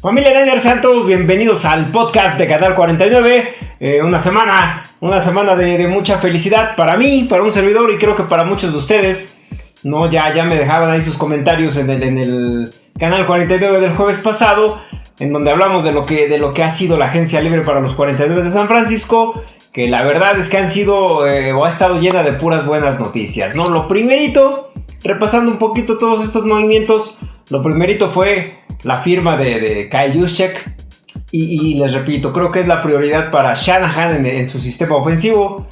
Familia sean todos bienvenidos al podcast de Canal 49. Eh, una semana, una semana de, mucha felicidad para mí, para un servidor y creo que para muchos de ustedes. No, ya, ya me dejaban ahí sus comentarios en el, Canal 49 del jueves pasado, en donde hablamos de lo que, de lo que ha sido la agencia libre para los 49 de San Francisco. Que la verdad es que han sido eh, o ha estado llena de puras buenas noticias. ¿no? Lo primerito, repasando un poquito todos estos movimientos, lo primerito fue la firma de, Kyle Juszczyk. Y, les repito, creo que es la prioridad para Shanahan en, su sistema ofensivo.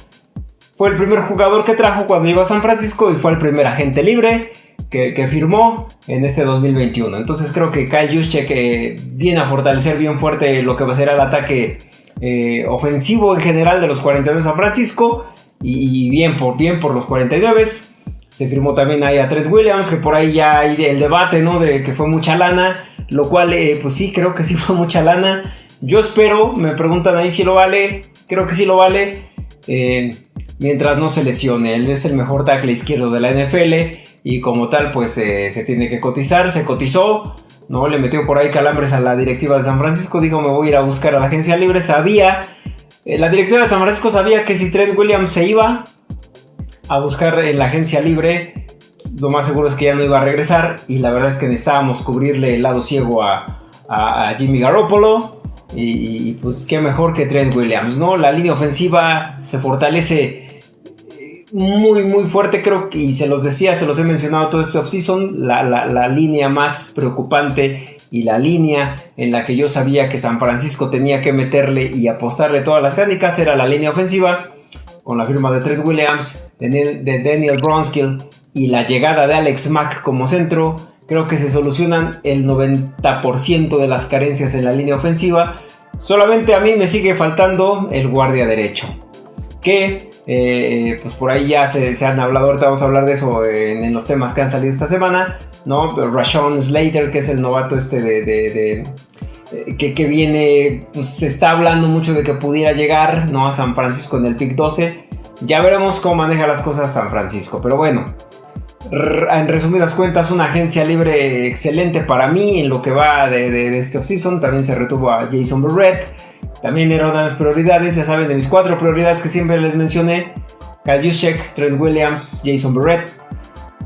Fue el primer jugador que trajo cuando llegó a San Francisco y fue el primer agente libre que, firmó en este 2021. Entonces creo que Kyle Juszczyk eh, viene a fortalecer bien fuerte lo que va a ser el ataque eh, ofensivo en general de los 49 de San Francisco. Y, bien, por, bien por los 49. Se firmó también ahí a Trent Williams, que por ahí ya hay el debate, ¿no? De que fue mucha lana. Lo cual, eh, pues sí, creo que sí fue mucha lana. Yo espero, me preguntan ahí si lo vale. Creo que sí lo vale. Eh, mientras no se lesione. Él es el mejor tackle izquierdo de la NFL. Y como tal, pues eh, se tiene que cotizar. Se cotizó. ¿no? Le metió por ahí calambres a la directiva de San Francisco. Dijo, me voy a ir a buscar a la agencia libre. Sabía. la directiva de San Francisco sabía que si Trent Williams se iba a buscar en la agencia libre. Lo más seguro es que ya no iba a regresar y la verdad es que necesitábamos cubrirle el lado ciego a, Jimmy Garoppolo. Y, pues qué mejor que Trent Williams, ¿no? La línea ofensiva se fortalece eh, muy muy fuerte creo que, y se los decía, se los he mencionado todo este offseason, la, la, línea más preocupante y la línea en la que yo sabía que San Francisco tenía que meterle y apostarle todas las críticas era la línea ofensiva con la firma de Trent Williams, de, Daniel Bronskill y la llegada de Alex Mack como centro, creo que se solucionan el 90% de las carencias en la línea ofensiva. Solamente a mí me sigue faltando el guardia derecho. Que eh, pues por ahí ya se, han hablado, ahorita vamos a hablar de eso en, los temas que han salido esta semana. ¿no? Rashon Slater, que es el novato este de, que, viene, pues se está hablando mucho de que pudiera llegar ¿no? a San Francisco en el pick 12. Ya veremos cómo maneja las cosas San Francisco. Pero bueno, en resumidas cuentas, una agencia libre excelente para mí en lo que va de, este offseason. También se retuvo a Jason Barrett. También era una de mis prioridades, ya saben, de mis cuatro prioridades que siempre les mencioné. Kyle Trent Williams, Jason Barrett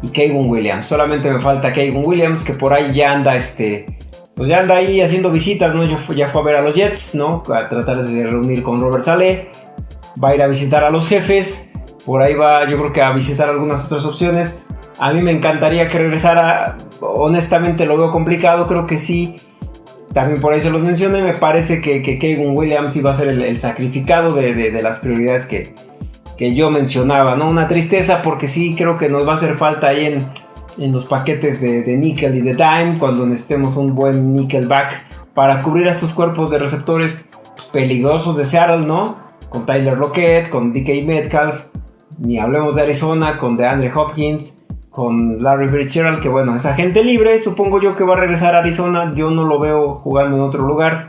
y Kayvon Williams. Solamente me falta Kayvon Williams, que por ahí ya anda este. Pues ya anda ahí haciendo visitas, ¿no? ya fue a ver a los Jets, ¿no? A tratar de reunir con Robert Saleh. Va a ir a visitar a los jefes. Por ahí va, yo creo que a visitar algunas otras opciones. A mí me encantaría que regresara. Honestamente lo veo complicado. Creo que sí. También por ahí se los mencioné. Me parece que, que Williams iba a ser el, sacrificado de, las prioridades que, que yo mencionaba. ¿no? Una tristeza porque sí creo que nos va a hacer falta ahí en, en los paquetes de, de, nickel y de dime. Cuando necesitemos un buen nickelback para cubrir a estos cuerpos de receptores peligrosos de Seattle, ¿no? Con Tyler Lockett, con DK Metcalf. Ni hablemos de Arizona con DeAndre Hopkins con Larry Fitzgerald, que bueno, es agente libre, supongo yo que va a regresar a Arizona, yo no lo veo jugando en otro lugar.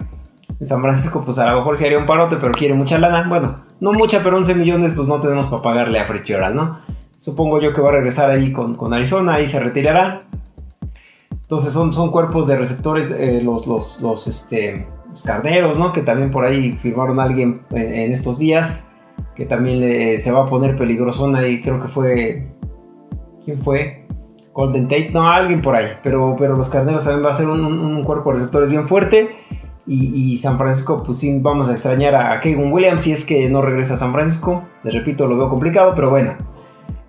En San Francisco, pues a lo mejor se haría un parote, pero quiere mucha lana. Bueno, no mucha, pero 11 millones, pues no tenemos para pagarle a Fitzgerald, ¿no? Supongo yo que va a regresar ahí con, con Arizona, ahí se retirará. Entonces son, son cuerpos de receptores, eh, los, los, los, este, los carneros, ¿no? Que también por ahí firmaron a alguien en, estos días, que también se va a poner peligrosona y creo que fue ¿Quién fue? Golden Tate, no, alguien por ahí. Pero, pero los carneros también va a ser un, cuerpo de receptores bien fuerte. Y, San Francisco, pues sí, vamos a extrañar a Kevin Williams si es que no regresa a San Francisco. Les repito, lo veo complicado, pero bueno.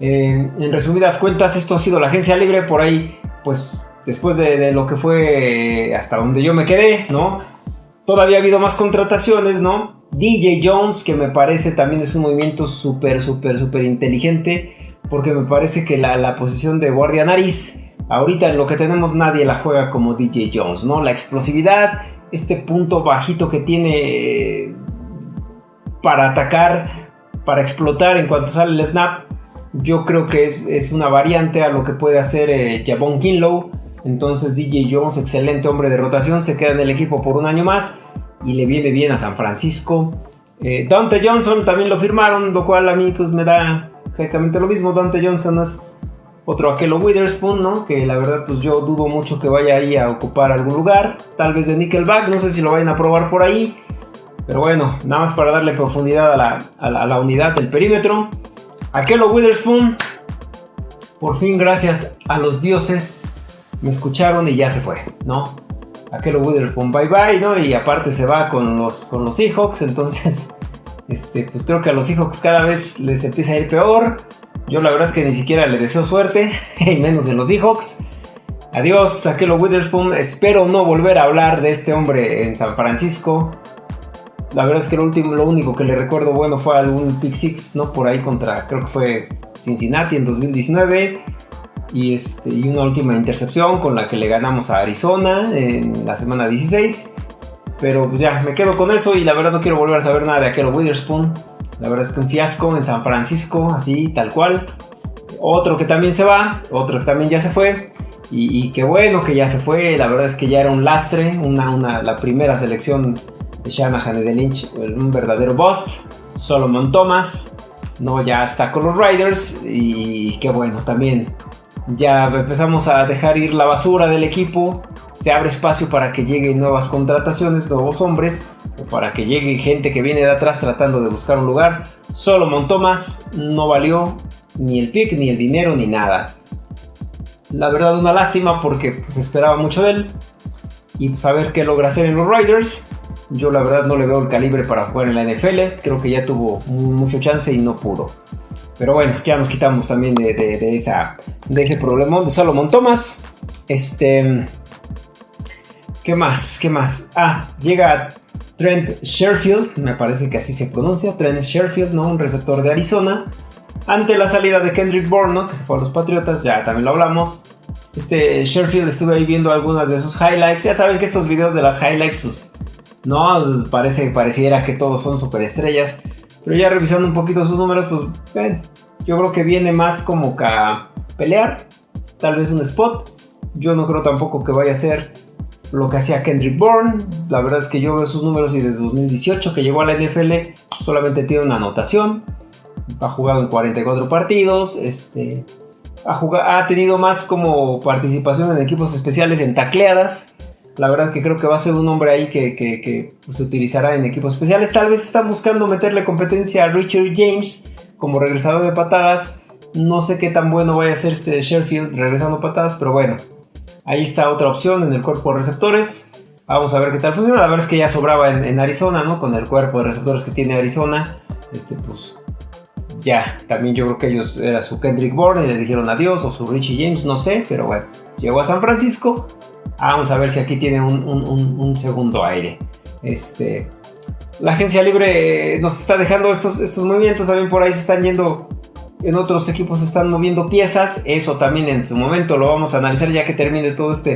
Eh, en resumidas cuentas, esto ha sido la agencia libre. Por ahí, pues después de, lo que fue hasta donde yo me quedé, ¿no? Todavía ha habido más contrataciones, ¿no? DJ Jones, que me parece también es un movimiento súper, súper, súper inteligente porque me parece que la, posición de guardia nariz, ahorita en lo que tenemos nadie la juega como DJ Jones, ¿no? La explosividad, este punto bajito que tiene eh, para atacar, para explotar en cuanto sale el snap, yo creo que es, una variante a lo que puede hacer eh, Kinlow. Entonces DJ Jones, excelente hombre de rotación, se queda en el equipo por un año más y le viene bien a San Francisco. Eh, Dante Johnson también lo firmaron, lo cual a mí pues me da exactamente lo mismo. Dante Johnson es otro Akelo Witherspoon, ¿no? Que la verdad pues yo dudo mucho que vaya ahí a ocupar algún lugar, tal vez de Nickelback, no sé si lo vayan a probar por ahí, pero bueno, nada más para darle profundidad a la, a la unidad del perímetro. Akelo Witherspoon, por fin gracias a los dioses, me escucharon y ya se fue, ¿no? Aquel Witherspoon bye bye, ¿no? Y aparte se va con los, con los Seahawks, entonces, este, pues creo que a los Seahawks cada vez les empieza a ir peor. Yo la verdad que ni siquiera le deseo suerte, y menos en los Seahawks. Adiós, Aquelo Witherspoon. Espero no volver a hablar de este hombre en San Francisco. La verdad es que lo, último, lo único que le recuerdo bueno fue algún pick six, ¿no? Por ahí contra, creo que fue Cincinnati en 2019 y, este, y una última intercepción con la que le ganamos a Arizona en la semana 16. Pero pues ya, me quedo con eso y la verdad no quiero volver a saber nada de aquel Witherspoon. La verdad es que un fiasco en San Francisco, así, tal cual. Otro que también se va, otro que también ya se fue. Y, qué bueno que ya se fue, la verdad es que ya era un lastre, una, una, la primera selección Shanahan y de Lynch, un verdadero bust. Solomon Thomas, no, ya está con los Riders y qué bueno, también ya empezamos a dejar ir la basura del equipo, se abre espacio para que lleguen nuevas contrataciones, nuevos hombres, o para que llegue gente que viene de atrás tratando de buscar un lugar. Solo Thomas no valió ni el pick, ni el dinero, ni nada. La verdad una lástima porque pues esperaba mucho de él y saber pues, qué logra hacer en los Riders. Yo la verdad no le veo el calibre para jugar en la NFL, creo que ya tuvo mucho chance y no pudo. Pero bueno, ya nos quitamos también de, de ese problema de Solomon Thomas. Este. ¿Qué más? ¿Qué más? Ah, llega Trent Sherfield, me parece que así se pronuncia. Trent Sherfield, ¿no? Un receptor de Arizona. Ante la salida de Kendrick Bourne, Que se fue a los Patriotas, ya también lo hablamos. Este Sherfield estuve ahí viendo algunas de sus highlights. Ya saben que estos videos de las highlights, pues. No, parece, pareciera que todos son superestrellas. Pero ya revisando un poquito sus números, pues ven, yo creo que viene más como a pelear, tal vez un spot. Yo no creo tampoco que vaya a ser lo que hacía Kendrick Bourne. La verdad es que yo veo sus números y desde 2018 que llegó a la NFL solamente tiene una anotación. Ha jugado en 44 partidos. Este, ha, ha tenido más como participación en equipos especiales en tacleadas. La verdad que creo que va a ser un hombre ahí que, pues, se utilizará en equipos especiales. Tal vez están buscando meterle competencia a Richard James como regresador de patadas. No sé qué tan bueno vaya a ser este Sheffield regresando patadas, pero bueno. Ahí está otra opción en el cuerpo de receptores. Vamos a ver qué tal funciona. La verdad es que ya sobraba en, Arizona, ¿no? Con el cuerpo de receptores que tiene Arizona. Este, pues ya, también yo creo que ellos era su Kendrick Bourne y le dijeron adiós, o su Richie James, no sé, pero bueno, llegó a San Francisco Vamos a ver si aquí tiene un, segundo aire. Este, la agencia libre nos está dejando estos, estos movimientos. También por ahí se están yendo. En otros equipos se están moviendo piezas. Eso también en su momento lo vamos a analizar ya que termine todo este,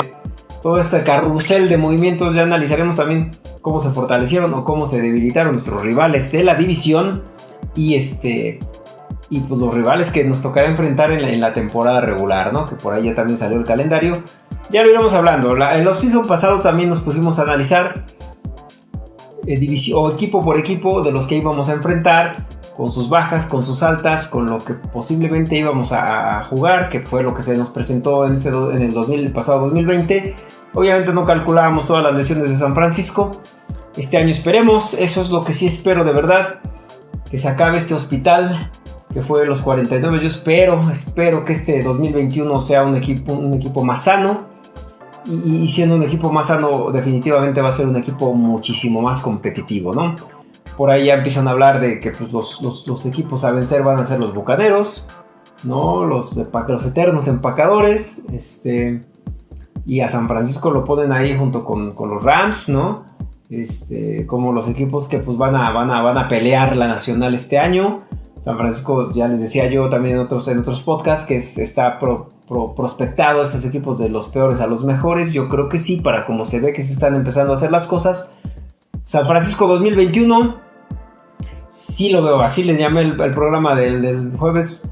todo este carrusel de movimientos. Ya analizaremos también cómo se fortalecieron o cómo se debilitaron nuestros rivales de la división. Y este y pues los rivales que nos tocará enfrentar en la, temporada regular, ¿no? Que por ahí ya también salió el calendario. Ya lo iremos hablando. La, el off-season pasado también nos pusimos a analizar eh, equipo por equipo de los que íbamos a enfrentar, con sus bajas, con sus altas, con lo que posiblemente íbamos a, jugar, que fue lo que se nos presentó en, el, 2000, el pasado 2020. Obviamente no calculábamos todas las lesiones de San Francisco. Este año esperemos, eso es lo que sí espero de verdad, que se acabe este hospital que fue los 49. Yo espero, espero que este 2021 sea un equipo, un equipo más sano. Y, siendo un equipo más sano, definitivamente va a ser un equipo muchísimo más competitivo, ¿no? Por ahí ya empiezan a hablar de que pues, los, equipos a vencer van a ser los bucaneros, ¿no? Los, los eternos empacadores, este. Y a San Francisco lo ponen ahí junto con, con los Rams, ¿no? Este, como los equipos que pues van a, van a, van a pelear la nacional este año. San Francisco, ya les decía yo también en otros, en otros podcasts, que está prospectado estos equipos de los peores a los mejores. Yo creo que sí, para como se ve que se están empezando a hacer las cosas. San Francisco 2021, sí lo veo, así les llamé el, programa del, jueves,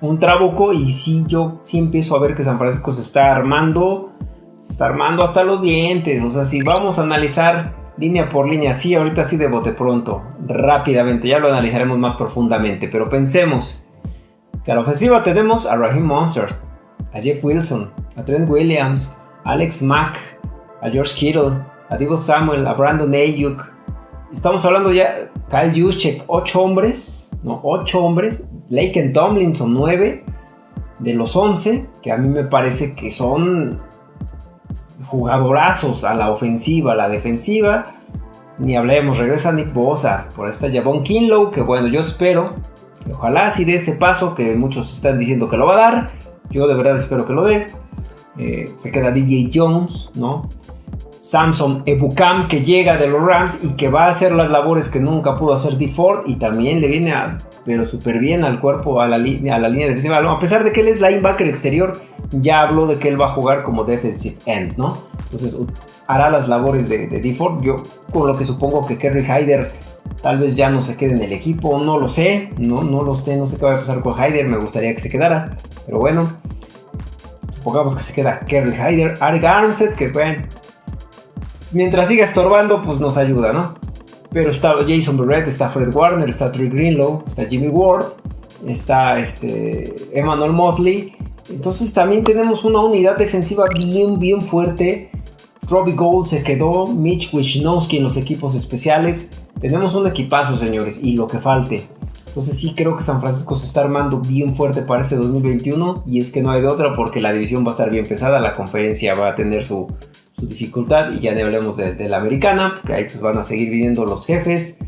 un trabuco, y sí, yo sí empiezo a ver que San Francisco se está armando, se está armando hasta los dientes. O sea, si vamos a analizar línea por línea, sí, ahorita sí de bote pronto, rápidamente, ya lo analizaremos más profundamente, pero pensemos que a la ofensiva tenemos a Raheem Monster, a Jeff Wilson, a Trent Williams, a Alex Mack, a George Kittle, a Divo Samuel, a Brandon Ayuk. Estamos hablando ya, Kyle Juszczyk, 8 hombres, no, 8 hombres, Laken Tomlinson, 9 de los 11, que a mí me parece que son jugadorazos a la ofensiva, a la defensiva. Ni hablemos, regresa Nick Bosa, por esta Javon Kinlow, que bueno, yo espero, ojalá si dé ese paso que muchos están diciendo que lo va a dar, yo de verdad espero que lo dé. Eh, se queda DJ Jones, ¿no? Samson Ebukam que llega de los Rams y que va a hacer las labores que nunca pudo hacer D. Ford y también le viene a, pero súper bien al cuerpo, a la, línea, a la línea defensiva. A pesar de que él es linebacker exterior, ya habló de que él va a jugar como defensive end, ¿no? Entonces hará las labores de, de D. Ford. Yo con lo que supongo que Kerry Hyder tal vez ya no se quede en el equipo, no lo sé, no, no lo sé, no sé qué va a pasar con Hyder, me gustaría que se quedara, pero bueno. Supongamos que se queda Kerry Hyder, Arik Armstead, que bueno, mientras siga estorbando, pues nos ayuda, ¿no? Pero está Jason Barrett, está Fred Warner, está Trey Greenlow, está Jimmy Ward, está este, Emmanuel Mosley. Entonces también tenemos una unidad defensiva bien, bien fuerte. Robbie Gold se quedó, Mitch Wisnowski en los equipos especiales. Tenemos un equipazo, señores, y lo que falte. Entonces sí creo que San Francisco se está armando bien fuerte para este 2021 y es que no hay de otra porque la división va a estar bien pesada, la conferencia va a tener su, dificultad y ya no hablemos de, la americana, que ahí pues van a seguir viniendo los jefes,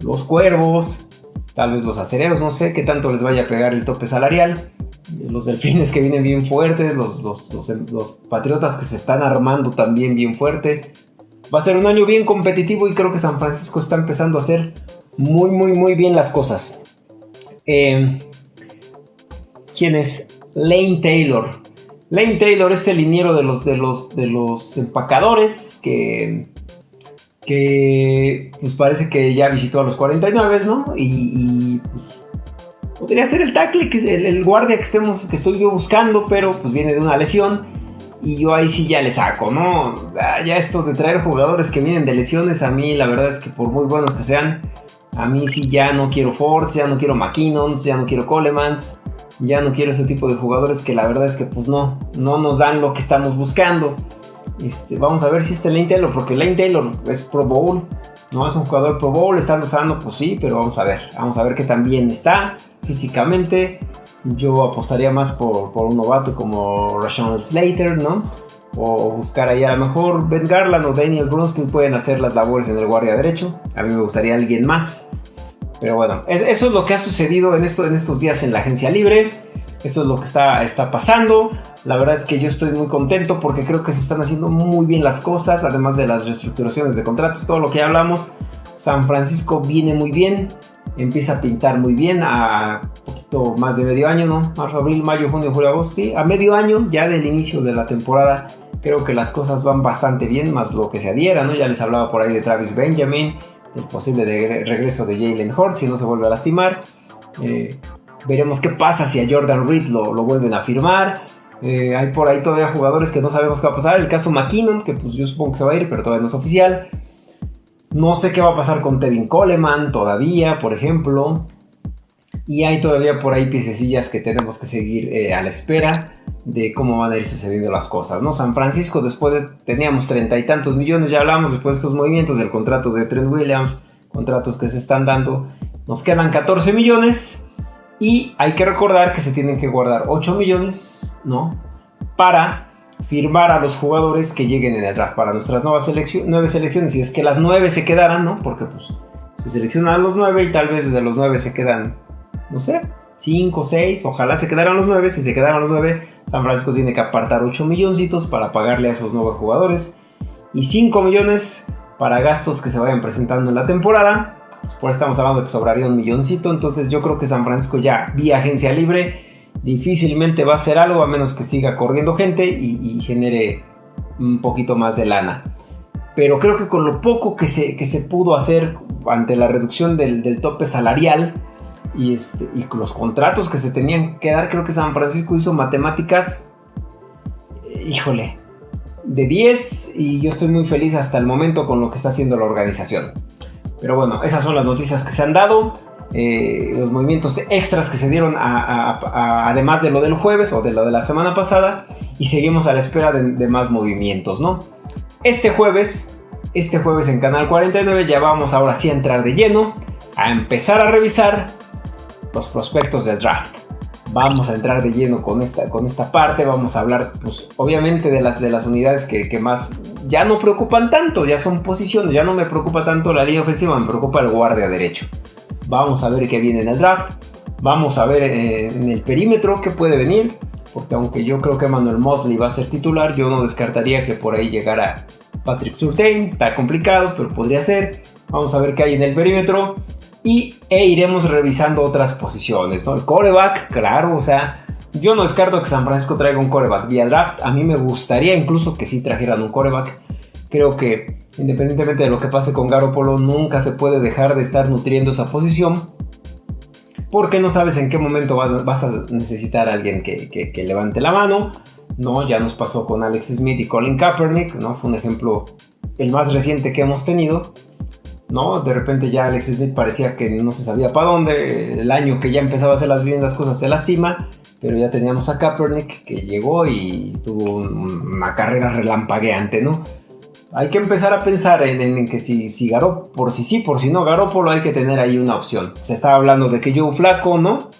los cuervos, tal vez los acereros, no sé qué tanto les vaya a pegar el tope salarial, los delfines que vienen bien fuertes, los, los patriotas que se están armando también bien fuerte. Va a ser un año bien competitivo y creo que San Francisco está empezando a hacer muy, muy, muy bien las cosas. Eh, ¿Quién es? Lane Taylor. Lane Taylor, este liniero de los, de los, de los empacadores que, que pues parece que ya visitó a los 49, ¿no? Y, pues, podría ser el tackle, el, guardia que, estemos, que estoy yo buscando, pero pues viene de una lesión. Y yo ahí sí ya le saco, ¿no? Ya esto de traer jugadores que vienen de lesiones, a mí la verdad es que por muy buenos que sean, a mí sí ya no quiero Fords, ya no quiero McKinnons, ya no quiero Colemans ya no quiero ese tipo de jugadores que la verdad es que pues no, no nos dan lo que estamos buscando. Este, vamos a ver si este Lane Taylor, porque Lane Taylor es Pro Bowl, no es un jugador Pro Bowl, está usando, pues sí, pero vamos a ver, vamos a ver qué tan bien está físicamente. Yo apostaría más por, por un novato como Rashawn Slater, ¿no? O buscar ahí a lo mejor Ben Garland o Daniel Brunskill pueden hacer las labores en el guardia derecho. A mí me gustaría alguien más. Pero bueno, eso es lo que ha sucedido en, esto, en estos días en la agencia libre. Eso es lo que está, está pasando. La verdad es que yo estoy muy contento porque creo que se están haciendo muy bien las cosas, además de las reestructuraciones de contratos, todo lo que hablamos. San Francisco viene muy bien, empieza a pintar muy bien a poquito más de medio año, ¿no? Marzo, abril, mayo, junio, julio, agosto, sí, a medio año ya del inicio de la temporada. Creo que las cosas van bastante bien, más lo que se adhiera, ¿no? Ya les hablaba por ahí de Travis Benjamin, el posible regreso de Jalen Hort si no se vuelve a lastimar. Eh, veremos qué pasa si a Jordan Reed lo, vuelven a firmar. Eh, hay por ahí todavía jugadores que no sabemos qué va a pasar. El caso McKinnon, que pues yo supongo que se va a ir, pero todavía no es oficial. No sé qué va a pasar con Tevin Coleman todavía, por ejemplo. Y hay todavía por ahí piececillas que tenemos que seguir eh, a la espera de cómo van a ir sucediendo las cosas, ¿no? San Francisco, después de, teníamos treinta y tantos millones, ya hablamos después de estos movimientos del contrato de Trent Williams, contratos que se están dando, nos quedan 14 millones y hay que recordar que se tienen que guardar 8 millones, ¿no? Para firmar a los jugadores que lleguen en el draft para nuestras nuevas selecciones, nueve selecciones, y es que las nueve se quedaran, ¿no? Porque pues se seleccionan los nueve y tal vez de los nueve se quedan, no sé, 5, 6, ojalá se quedaran los 9, si se quedaran los 9, San Francisco tiene que apartar 8 milloncitos para pagarle a esos 9 jugadores y 5 millones para gastos que se vayan presentando en la temporada. Pues por estamos hablando de que sobraría un milloncito, entonces yo creo que San Francisco ya vía agencia libre difícilmente va a hacer algo a menos que siga corriendo gente y, genere un poquito más de lana. Pero creo que con lo poco que se, que se pudo hacer ante la reducción del, del tope salarial, y, este, y los contratos que se tenían que dar, creo que San Francisco hizo matemáticas, eh, híjole, de 10 y yo estoy muy feliz hasta el momento con lo que está haciendo la organización. Pero bueno, esas son las noticias que se han dado. eh, los movimientos extras que se dieron además de lo del jueves o de lo de la semana pasada y seguimos a la espera de, más movimientos, ¿no? Este jueves, este jueves en Canal 49 ya vamos ahora sí a entrar de lleno a empezar a revisar los prospectos del draft. Vamos a entrar de lleno con esta, con esta parte, vamos a hablar pues obviamente de las, de las unidades que, que más ya no preocupan tanto, ya son posiciones, ya no me preocupa tanto la línea ofensiva, me preocupa el guardia derecho. Vamos a ver qué viene en el draft. Vamos a ver eh, en el perímetro qué puede venir. Porque aunque yo creo que Manuel Mosley va a ser titular, yo no descartaría que por ahí llegara Patrick Surtain. Está complicado, pero podría ser. Vamos a ver qué hay en el perímetro. Y e iremos revisando otras posiciones. ¿no? El coreback, claro, o sea, yo no descarto que San Francisco traiga un coreback vía draft. A mí me gustaría incluso que sí trajeran un coreback. Creo que independientemente de lo que pase con Garoppolo, nunca se puede dejar de estar nutriendo esa posición. Porque no sabes en qué momento vas, a necesitar a alguien que, levante la mano. No, ya nos pasó con Alex Smith y Colin Kaepernick, ¿no? Fue un ejemplo el más reciente que hemos tenido. ¿No? De repente ya Alex Smith parecía que no se sabía para dónde. El año que ya empezaba a hacer las bien cosas se lastima. Pero ya teníamos a Kaepernick que llegó y tuvo una carrera relampagueante, ¿no? hay que empezar a pensar en, que si, si Garoppolo, por si sí, por si no Garoppolo, hay que tener ahí una opción. Se estaba hablando de que Joe Flaco, ¿no?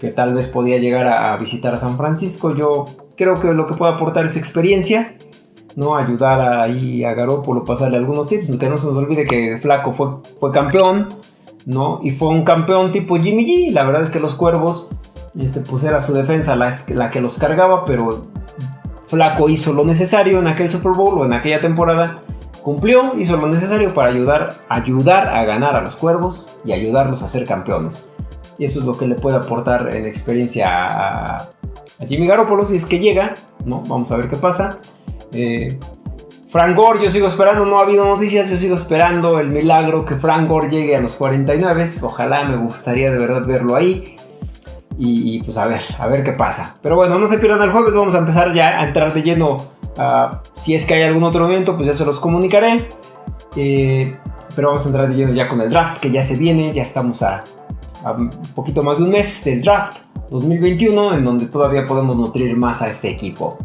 Que tal vez podía llegar a, visitar a San Francisco. Yo creo que lo que puede aportar es experiencia, ¿no? Ayudar ahí a Garoppolo, pasarle algunos tips. Que no se nos olvide que Flaco fue, campeón, ¿no? Y fue un campeón tipo Jimmy G. La verdad es que los cuervos, este, pues era su defensa la, que los cargaba, pero Flaco hizo lo necesario en aquel Super Bowl o en aquella temporada, cumplió, hizo lo necesario para ayudar, ayudar a ganar a los cuervos y ayudarlos a ser campeones. Y eso es lo que le puede aportar en experiencia a, Jimmy Garoppolo si es que llega, ¿no? Vamos a ver qué pasa. Eh, Frank Gore, yo sigo esperando, no ha habido noticias, yo sigo esperando el milagro que Frank Gore llegue a los 49. Ojalá me gustaría de verdad verlo ahí. Y, pues a ver, a ver qué pasa. Pero bueno, no se pierdan el jueves, vamos a empezar ya a entrar de lleno. si es que hay algún otro evento, pues ya se los comunicaré. Eh, pero vamos a entrar de lleno ya con el draft, que ya se viene, ya estamos a, un poquito más de un mes del draft 2021, en donde todavía podemos nutrir más a este equipo.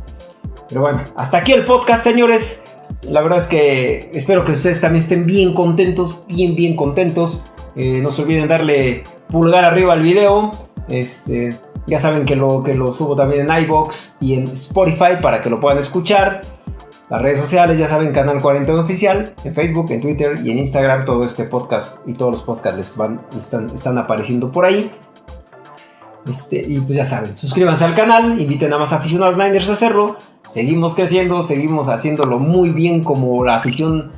Pero bueno, hasta aquí el podcast, señores. La verdad es que espero que ustedes también estén bien contentos, bien, bien contentos. Eh, no se olviden darle pulgar arriba al video. Este, ya saben que lo, que lo subo también en iBox y en Spotify para que lo puedan escuchar. Las redes sociales, ya saben, Canal 41 Oficial, en Facebook, en Twitter y en Instagram. Todo este podcast y todos los podcasts van, están, apareciendo por ahí. Este, y pues ya saben, suscríbanse al canal, inviten a más aficionados Niners a hacerlo. Seguimos creciendo, seguimos haciéndolo muy bien como la afición,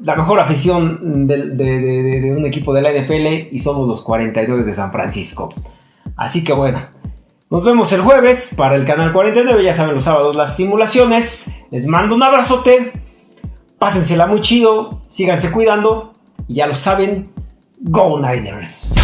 la mejor afición de, un equipo de la NFL y somos los 42 de San Francisco. Así que bueno, nos vemos el jueves para el canal 49. Ya saben, los sábados las simulaciones. Les mando un abrazote. Pásensela muy chido. Síganse cuidando. Y ya lo saben, Go Niners.